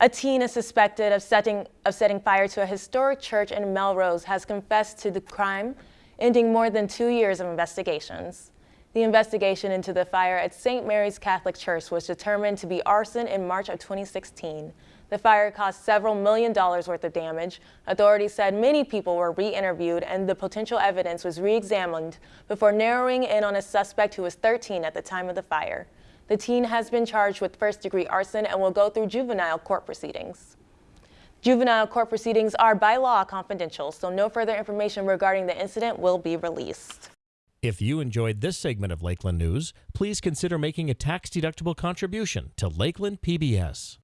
A teen is suspected of setting, of setting fire to a historic church in Melrose has confessed to the crime, ending more than two years of investigations. The investigation into the fire at St. Mary's Catholic Church was determined to be arson in March of 2016. The fire caused several million dollars worth of damage. Authorities said many people were re-interviewed and the potential evidence was re-examined before narrowing in on a suspect who was 13 at the time of the fire. The teen has been charged with first-degree arson and will go through juvenile court proceedings. Juvenile court proceedings are by law confidential, so no further information regarding the incident will be released. If you enjoyed this segment of Lakeland News, please consider making a tax-deductible contribution to Lakeland PBS.